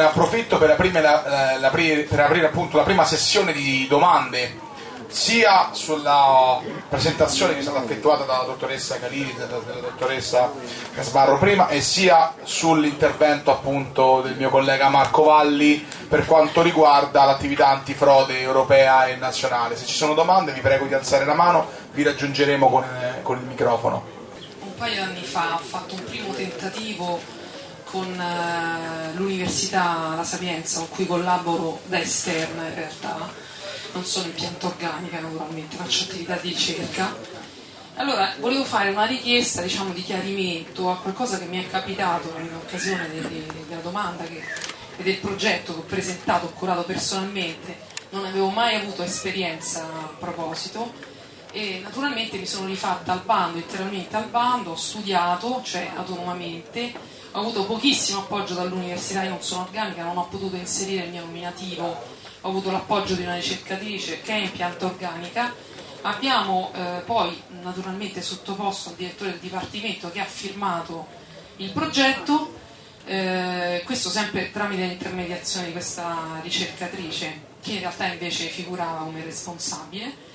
ne approfitto per aprire, la, la, per aprire appunto la prima sessione di domande sia sulla presentazione che è stata effettuata dalla dottoressa Calini e dalla dottoressa Casbarro prima e sia sull'intervento appunto del mio collega Marco Valli per quanto riguarda l'attività antifrode europea e nazionale. Se ci sono domande vi prego di alzare la mano, vi raggiungeremo con, eh, con il microfono. Un paio di anni fa ho fatto un primo tentativo con eh, l'Università La Sapienza con cui collaboro da esterna in realtà. Non sono in pianta organica naturalmente, faccio attività di ricerca. Allora, volevo fare una richiesta diciamo, di chiarimento a qualcosa che mi è capitato in occasione de, de, della domanda che, e del progetto che ho presentato, ho curato personalmente, non avevo mai avuto esperienza a proposito. E naturalmente mi sono rifatta al bando, interamente al bando, ho studiato, cioè autonomamente, ho avuto pochissimo appoggio dall'università, io non sono organica, non ho potuto inserire il mio nominativo ho avuto l'appoggio di una ricercatrice che è in pianta organica. Abbiamo eh, poi naturalmente sottoposto al direttore del dipartimento che ha firmato il progetto, eh, questo sempre tramite l'intermediazione di questa ricercatrice che in realtà invece figurava come responsabile.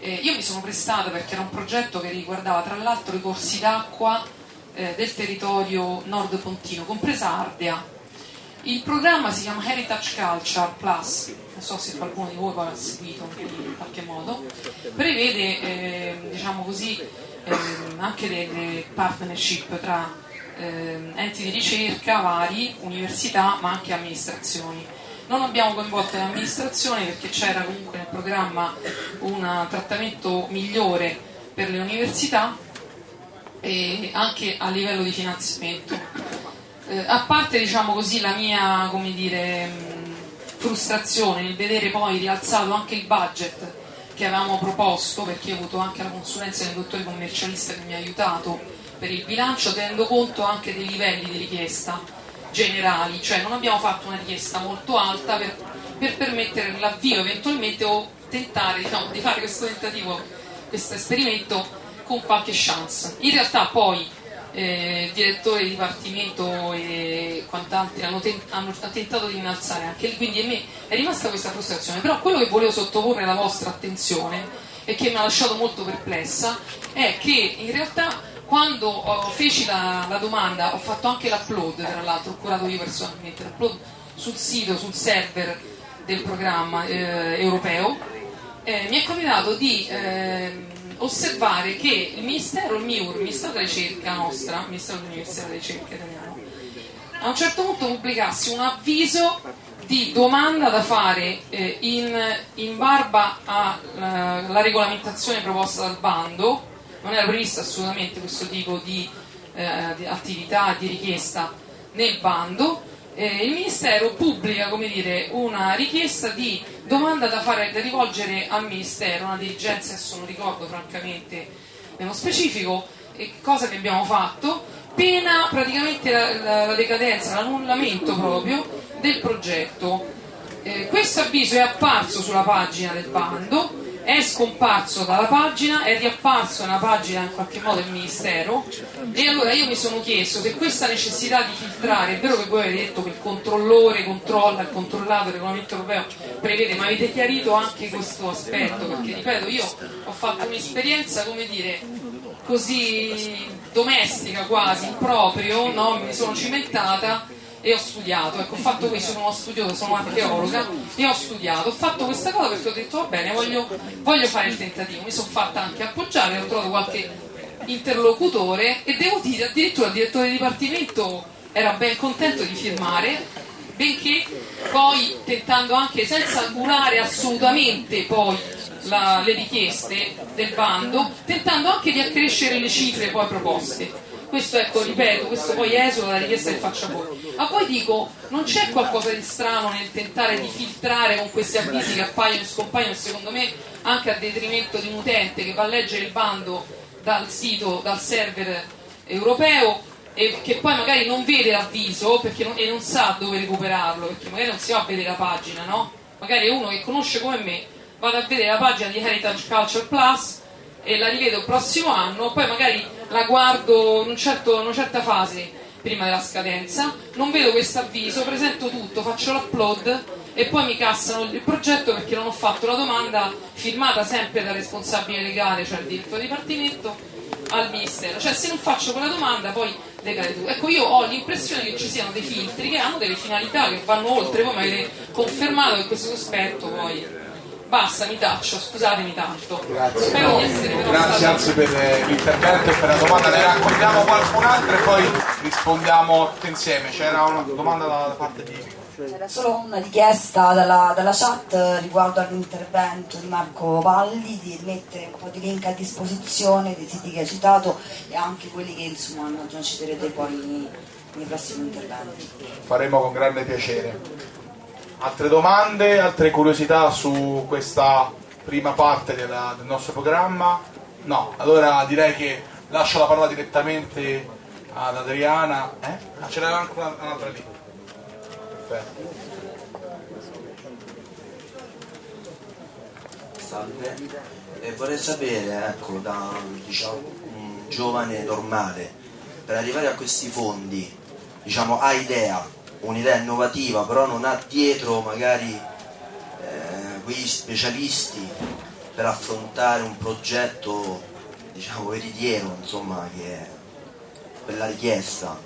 Eh, io mi sono prestata perché era un progetto che riguardava tra l'altro i corsi d'acqua eh, del territorio nord pontino, compresa Ardea. Il programma si chiama Heritage Culture Plus non so se qualcuno di voi ha seguito in qualche modo, prevede eh, diciamo così, eh, anche delle partnership tra eh, enti di ricerca vari, università ma anche amministrazioni. Non abbiamo coinvolto le amministrazioni perché c'era comunque nel programma un trattamento migliore per le università e anche a livello di finanziamento. Eh, a parte diciamo così, la mia dire, frustrazione nel vedere poi rialzato anche il budget che avevamo proposto, perché ho avuto anche la consulenza del dottore commercialista che mi ha aiutato per il bilancio, tenendo conto anche dei livelli di richiesta generali, cioè non abbiamo fatto una richiesta molto alta per, per permettere l'avvio eventualmente o tentare diciamo, di fare questo tentativo, questo esperimento con qualche chance. In realtà poi eh, direttore di dipartimento e quant'altri hanno, ten- hanno, tentato di innalzare anche lì, quindi a me è rimasta questa frustrazione. Però quello che volevo sottoporre alla vostra attenzione e che mi ha lasciato molto perplessa è che in realtà quando ho, feci la, la, domanda ho fatto anche l'upload, tra l'altro ho curato io personalmente l'upload sul sito, sul server del programma eh, europeo, eh, mi è capitato di eh, osservare che il Ministero, il MIUR, il Ministero della Ricerca nostra, il Ministero dell'Università della Ricerca italiano, a un certo punto pubblicassi un avviso di domanda da fare eh, in, in, barba alla regolamentazione proposta dal bando, non era previsto assolutamente questo tipo di, eh, di attività, di richiesta nel bando, eh, il Ministero pubblica dire, una richiesta di domanda da, fare, da rivolgere al Ministero, una dirigenza, adesso non ricordo francamente nello specifico, cosa che abbiamo fatto, pena praticamente la, la, la decadenza, l'annullamento proprio del progetto. Eh, questo avviso è apparso sulla pagina del bando è scomparso dalla pagina, è riapparso nella pagina in qualche modo del Ministero e allora io mi sono chiesto se questa necessità di filtrare, è vero che voi avete detto che il controllore controlla, il controllato, il regolamento europeo prevede, ma avete chiarito anche questo aspetto, perché ripeto, io ho fatto un'esperienza, come dire, così domestica quasi, proprio, no? mi sono cimentata e ho studiato, ecco, ho fatto questo, sono studiosa, sono archeologa e ho studiato, ho fatto questa cosa perché ho detto va bene, voglio, voglio fare il tentativo, mi sono fatta anche appoggiare, ho trovato qualche interlocutore e devo dire addirittura il direttore di dipartimento era ben contento di firmare, benché poi tentando anche senza curare assolutamente poi la, le richieste del bando, tentando anche di accrescere le cifre poi proposte questo ecco, ripeto, questo poi esula la richiesta che faccio a voi. A voi dico, non c'è qualcosa di strano nel tentare di filtrare con questi avvisi che appaiono e scompaiono, secondo me anche a detrimento di un utente che va a leggere il bando dal sito, dal server europeo e che poi magari non vede l'avviso non, e non sa dove recuperarlo, perché magari non si va a vedere la pagina, no? Magari uno che conosce come me vado a vedere la pagina di Heritage Culture Plus e la rivedo il prossimo anno, poi magari la guardo in, un certo, in una certa fase prima della scadenza, non vedo questo avviso, presento tutto, faccio l'upload e poi mi cassano il progetto perché non ho fatto la domanda firmata sempre dal responsabile legale, cioè il diretto dipartimento, al Ministero. Cioè se non faccio quella domanda poi decade tu. Ecco, io ho l'impressione che ci siano dei filtri che hanno delle finalità che vanno oltre, voi mi avete confermato che questo sospetto poi basta, mi taccio, scusatemi tanto. Grazie, Spero di essere Grazie anzi per eh, l'intervento e per la domanda, ne raccogliamo qualcun altro e poi rispondiamo tutti insieme. C'era una domanda da parte di c'era solo una richiesta dalla, dalla, chat riguardo all'intervento di Marco Valli di mettere un po' di link a disposizione dei siti che ha citato e anche quelli che insomma non citerete poi nei prossimi interventi. Faremo con grande piacere. Altre domande, altre curiosità su questa prima parte della, del nostro programma? No, allora direi che lascio la parola direttamente ad Adriana. Eh? Ah, ce n'era anche un'altra lì. Perfetto. Salve, eh, vorrei sapere, ecco, da diciamo, un giovane normale, per arrivare a questi fondi, diciamo, ha idea, un'idea innovativa, però non ha dietro magari eh, quegli specialisti per affrontare un progetto, diciamo, veritiero, insomma, che è quella richiesta,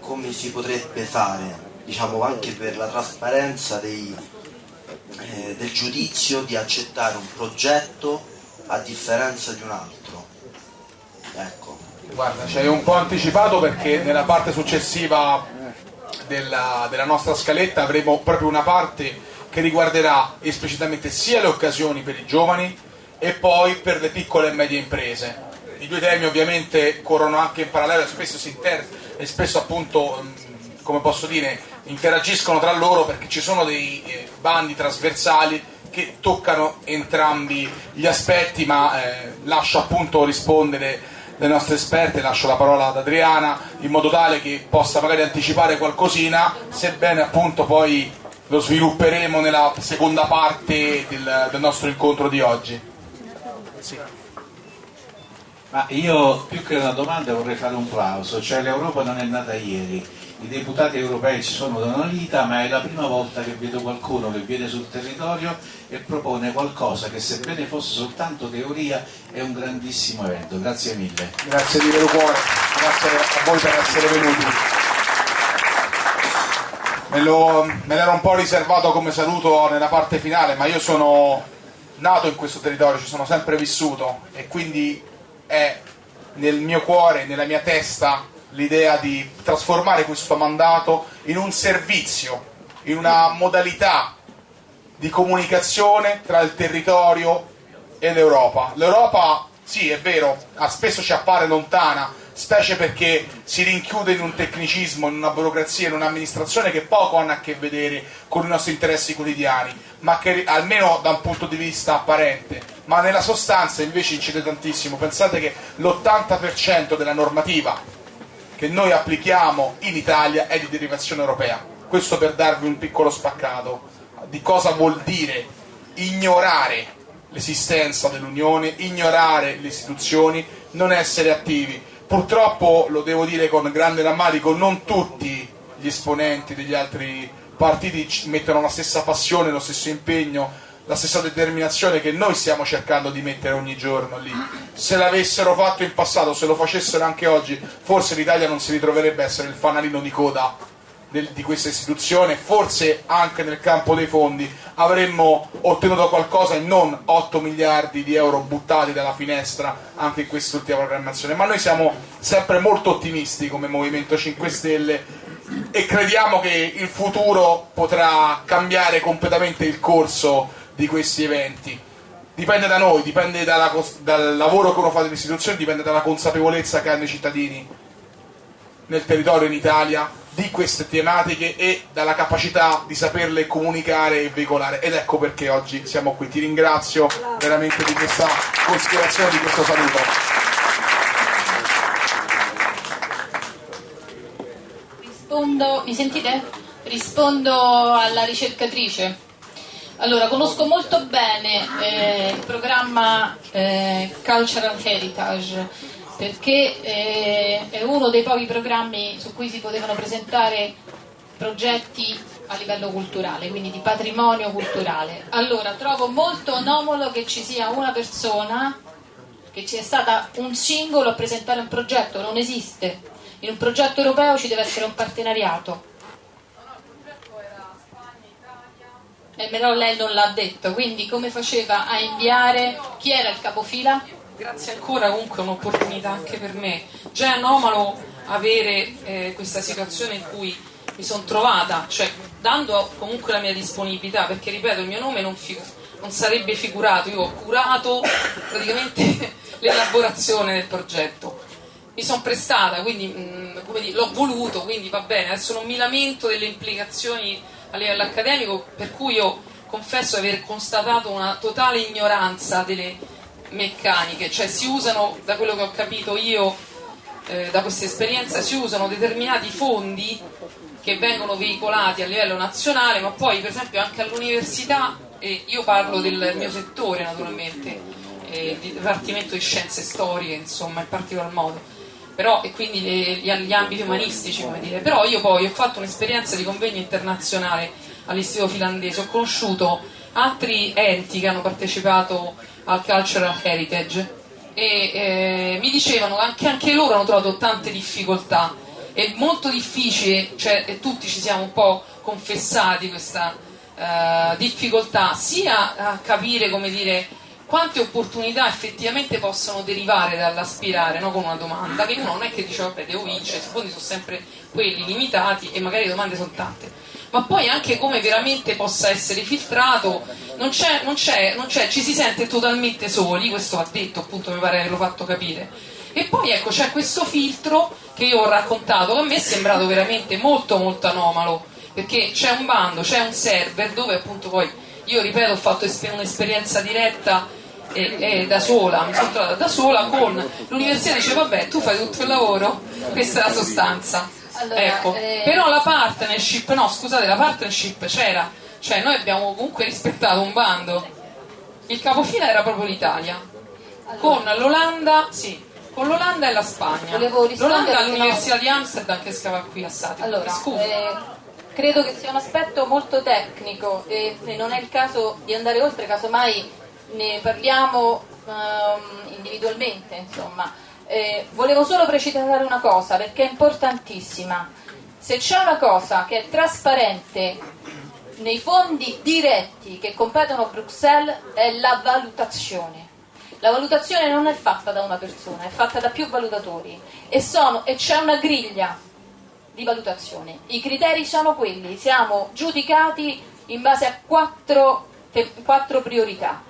come si potrebbe fare? diciamo anche per la trasparenza dei, eh, del giudizio di accettare un progetto a differenza di un altro. Ecco. Guarda, ci hai un po' anticipato perché nella parte successiva della, della nostra scaletta avremo proprio una parte che riguarderà esplicitamente sia le occasioni per i giovani e poi per le piccole e medie imprese. I due temi ovviamente corrono anche in parallelo spesso si inter- e spesso appunto, come posso dire, interagiscono tra loro perché ci sono dei eh, bandi trasversali che toccano entrambi gli aspetti, ma eh, lascio appunto rispondere le nostre esperte, lascio la parola ad Adriana in modo tale che possa magari anticipare qualcosina, sebbene appunto poi lo svilupperemo nella seconda parte del, del nostro incontro di oggi. Sì. Ma io più che una domanda vorrei fare un plauso, cioè l'Europa non è nata ieri, i deputati europei ci sono da una vita, ma è la prima volta che vedo qualcuno che viene sul territorio e propone qualcosa che sebbene fosse soltanto teoria è un grandissimo evento. Grazie mille. Grazie di vero cuore, grazie a voi per essere venuti. Me, lo, me l'ero un po' riservato come saluto nella parte finale, ma io sono nato in questo territorio, ci sono sempre vissuto e quindi è nel mio cuore, nella mia testa l'idea di trasformare questo mandato in un servizio, in una modalità di comunicazione tra il territorio e l'Europa. L'Europa, sì, è vero, spesso ci appare lontana, specie perché si rinchiude in un tecnicismo, in una burocrazia, in un'amministrazione che poco hanno a che vedere con i nostri interessi quotidiani, ma che almeno da un punto di vista apparente, ma nella sostanza invece incide tantissimo. Pensate che l'80% della normativa che noi applichiamo in Italia è di derivazione europea. Questo per darvi un piccolo spaccato di cosa vuol dire ignorare l'esistenza dell'Unione, ignorare le istituzioni, non essere attivi. Purtroppo, lo devo dire con grande rammarico, non tutti gli esponenti degli altri partiti mettono la stessa passione, lo stesso impegno la stessa determinazione che noi stiamo cercando di mettere ogni giorno lì. Se l'avessero fatto in passato, se lo facessero anche oggi, forse l'Italia non si ritroverebbe a essere il fanalino di coda del, di questa istituzione, forse anche nel campo dei fondi avremmo ottenuto qualcosa e non 8 miliardi di euro buttati dalla finestra anche in quest'ultima programmazione. Ma noi siamo sempre molto ottimisti come Movimento 5 Stelle e crediamo che il futuro potrà cambiare completamente il corso di questi eventi. Dipende da noi, dipende dalla, dal lavoro che uno fa nelle istituzioni, dipende dalla consapevolezza che hanno i cittadini nel territorio in Italia di queste tematiche e dalla capacità di saperle comunicare e veicolare. Ed ecco perché oggi siamo qui. Ti ringrazio veramente di questa considerazione, di questo saluto. Rispondo, mi sentite? Rispondo alla ricercatrice. Allora, conosco molto bene eh, il programma eh, Cultural Heritage perché eh, è uno dei pochi programmi su cui si potevano presentare progetti a livello culturale, quindi di patrimonio culturale. Allora, trovo molto anomalo che ci sia una persona, che ci sia stata un singolo a presentare un progetto, non esiste. In un progetto europeo ci deve essere un partenariato. Eh, però lei non l'ha detto, quindi come faceva a inviare chi era il capofila? Grazie ancora, comunque un'opportunità anche per me. Già è anomalo avere eh, questa situazione in cui mi sono trovata, cioè dando comunque la mia disponibilità, perché ripeto, il mio nome non, non sarebbe figurato, io ho curato praticamente l'elaborazione del progetto. Mi sono prestata, quindi dire, l'ho voluto, quindi va bene, adesso non mi lamento delle implicazioni a livello accademico, per cui io confesso aver constatato una totale ignoranza delle meccaniche, cioè si usano, da quello che ho capito io eh, da questa esperienza, si usano determinati fondi che vengono veicolati a livello nazionale, ma poi per esempio anche all'università, e io parlo del mio settore naturalmente, eh, il Dipartimento di Scienze Storiche, insomma, in particolar modo però, e quindi gli, gli ambiti umanistici, come dire. Però io poi ho fatto un'esperienza di convegno internazionale all'Istituto finlandese, ho conosciuto altri enti che hanno partecipato al Cultural Heritage e eh, mi dicevano che anche loro hanno trovato tante difficoltà. È molto difficile, cioè, e tutti ci siamo un po' confessati questa eh, difficoltà, sia a capire, come dire, quante opportunità effettivamente possono derivare dall'aspirare no? con una domanda, che uno non è che dice vabbè devo vincere, i fondi sono sempre quelli limitati e magari le domande sono tante, ma poi anche come veramente possa essere filtrato, non c'è, non c'è, non c'è, ci si sente totalmente soli, questo ha detto appunto, mi pare che l'ho fatto capire. E poi ecco c'è questo filtro che io ho raccontato, che a me è sembrato veramente molto molto anomalo, perché c'è un bando, c'è un server dove appunto poi, io ripeto, ho fatto un'esperienza diretta e, e, da sola, mi sono trovata da sola con l'università dice vabbè tu fai tutto il lavoro, questa è la sostanza. Allora, ecco. eh... Però la partnership, no scusate, la partnership c'era, cioè noi abbiamo comunque rispettato un bando. Il capofila era proprio l'Italia, allora. con l'Olanda, sì, con l'Olanda e la Spagna. L'Olanda all'Università no... di Amsterdam che scava qui a Sati. Allora, Scusa. Eh, credo che sia un aspetto molto tecnico e non è il caso di andare oltre, casomai ne parliamo um, individualmente, insomma. Eh, volevo solo precisare una cosa perché è importantissima. Se c'è una cosa che è trasparente nei fondi diretti che competono a Bruxelles è la valutazione. La valutazione non è fatta da una persona, è fatta da più valutatori e, sono, e c'è una griglia di valutazione. I criteri sono quelli, siamo giudicati in base a quattro, quattro priorità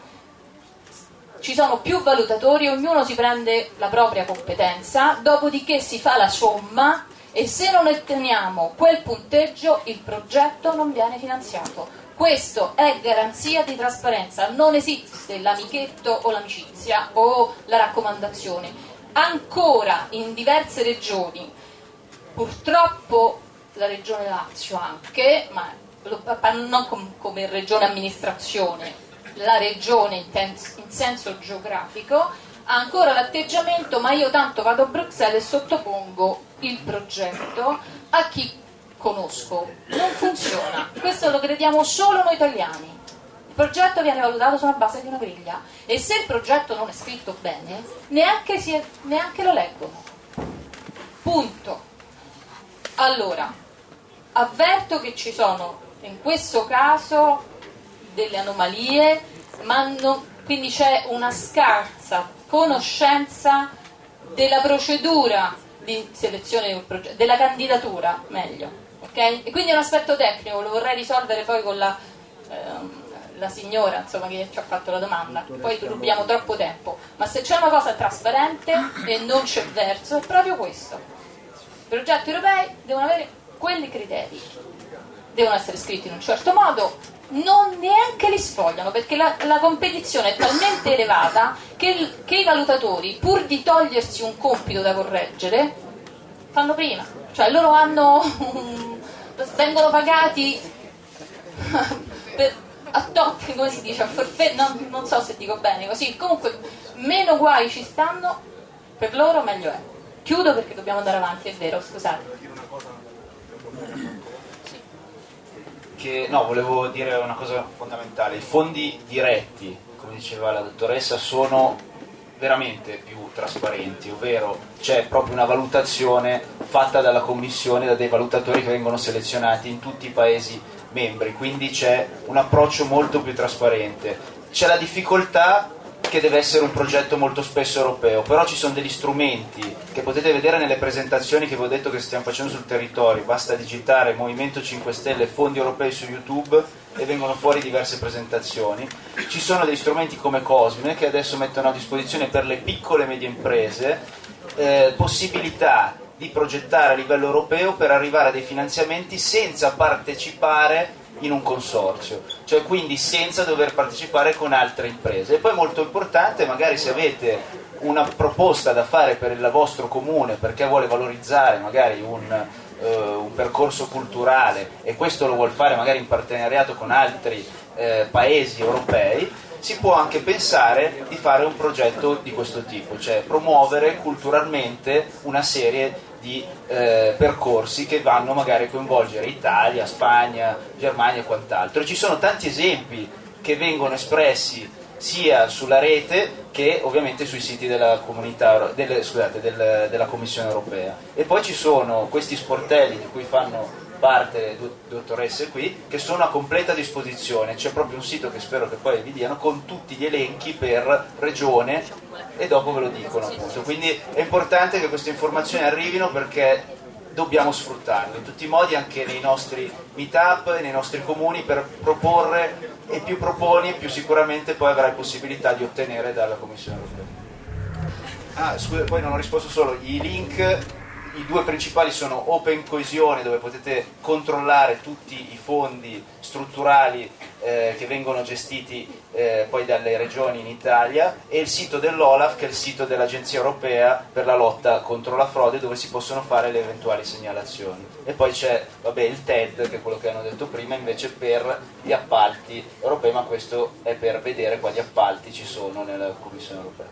ci sono più valutatori, ognuno si prende la propria competenza, dopodiché si fa la somma e se non otteniamo quel punteggio il progetto non viene finanziato. Questo è garanzia di trasparenza, non esiste l'amichetto o l'amicizia o la raccomandazione. Ancora in diverse regioni, purtroppo la regione Lazio anche, ma non come regione amministrazione, la regione in, in senso geografico, ha ancora l'atteggiamento ma io tanto vado a Bruxelles e sottopongo il progetto a chi conosco. Non funziona, questo lo crediamo solo noi italiani. Il progetto viene valutato sulla base di una griglia e se il progetto non è scritto bene, neanche, è, neanche lo leggono. Punto. Allora, avverto che ci sono in questo caso delle anomalie, non, quindi c'è una scarsa conoscenza della procedura di selezione del progetto, della candidatura meglio. Okay? E quindi è un aspetto tecnico, lo vorrei risolvere poi con la, ehm, la signora insomma, che ci ha fatto la domanda, poi rubiamo troppo tempo, ma se c'è una cosa trasparente e non c'è verso è proprio questo. Progetti europei devono avere quelli criteri, devono essere scritti in un certo modo, non neanche li sfogliano perché la, la competizione è talmente elevata che, il, che, i valutatori, pur di togliersi un compito da correggere, fanno prima, cioè loro hanno, vengono pagati per, a top, come si dice, a forfè, no, non so se dico bene così, comunque meno guai ci stanno per loro meglio è. Chiudo perché dobbiamo andare avanti, è vero, scusate. Che, no, volevo dire una cosa fondamentale. I fondi diretti, come diceva la dottoressa, sono veramente più trasparenti, ovvero c'è proprio una valutazione fatta dalla Commissione, da dei valutatori che vengono selezionati in tutti i Paesi membri, quindi c'è un approccio molto più trasparente. C'è la difficoltà che deve essere un progetto molto spesso europeo, però ci sono degli strumenti che potete vedere nelle presentazioni che vi ho detto che stiamo facendo sul territorio, basta digitare Movimento 5 Stelle fondi europei su YouTube e vengono fuori diverse presentazioni. Ci sono degli strumenti come Cosme che adesso mettono a disposizione per le piccole e medie imprese eh, possibilità di progettare a livello europeo per arrivare a dei finanziamenti senza partecipare in un consorzio, cioè quindi senza dover partecipare con altre imprese. E poi molto importante, magari se avete una proposta da fare per il vostro comune perché vuole valorizzare magari un, eh, un percorso culturale e questo lo vuole fare magari in partenariato con altri eh, paesi europei, si può anche pensare di fare un progetto di questo tipo, cioè promuovere culturalmente una serie di eh, percorsi che vanno magari a coinvolgere Italia, Spagna, Germania e quant'altro. Ci sono tanti esempi che vengono espressi sia sulla rete che ovviamente sui siti della, del, scusate, del, della Commissione europea. E poi ci sono questi sportelli di cui fanno parte dottoresse qui che sono a completa disposizione. C'è proprio un sito che spero che poi vi diano con tutti gli elenchi per regione e dopo ve lo dicono appunto. Quindi è importante che queste informazioni arrivino perché dobbiamo sfruttarle in tutti i modi anche nei nostri meet up e nei nostri comuni per proporre e più proponi più sicuramente poi avrai possibilità di ottenere dalla Commissione europea. Ah, scusa, poi non ho risposto solo, i link i due principali sono Open Coesione dove potete controllare tutti i fondi strutturali eh, che vengono gestiti eh, poi dalle regioni in Italia e il sito dell'Olaf che è il sito dell'Agenzia Europea per la lotta contro la frode dove si possono fare le eventuali segnalazioni. E poi c'è vabbè, il TED che è quello che hanno detto prima invece per gli appalti europei ma questo è per vedere quali appalti ci sono nella Commissione Europea.